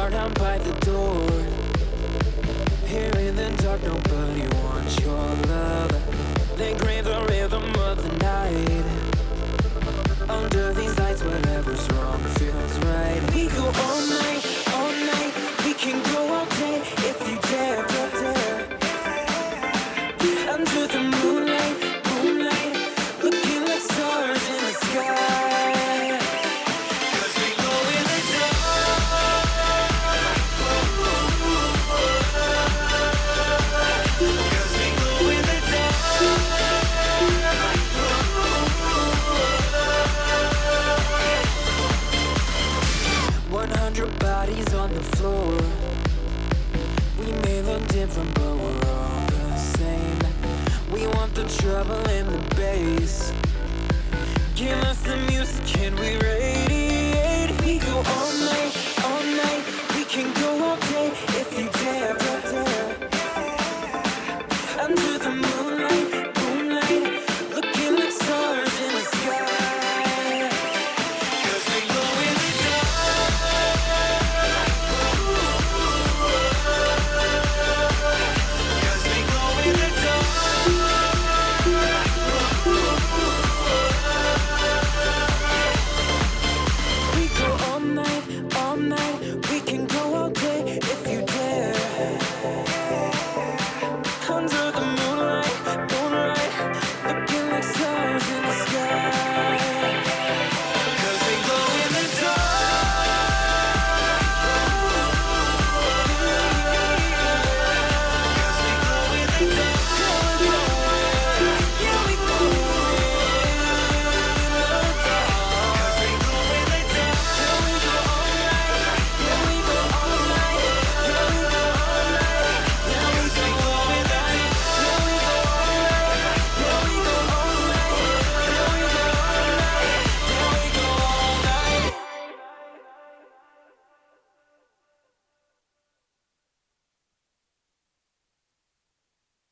heart out by the door. Here in the dark, nobody wants your love. They crave the rhythm of the night. Under these lights, whatever's wrong feels right. We go all night, all night. We can go all day if you dare, dare, dare.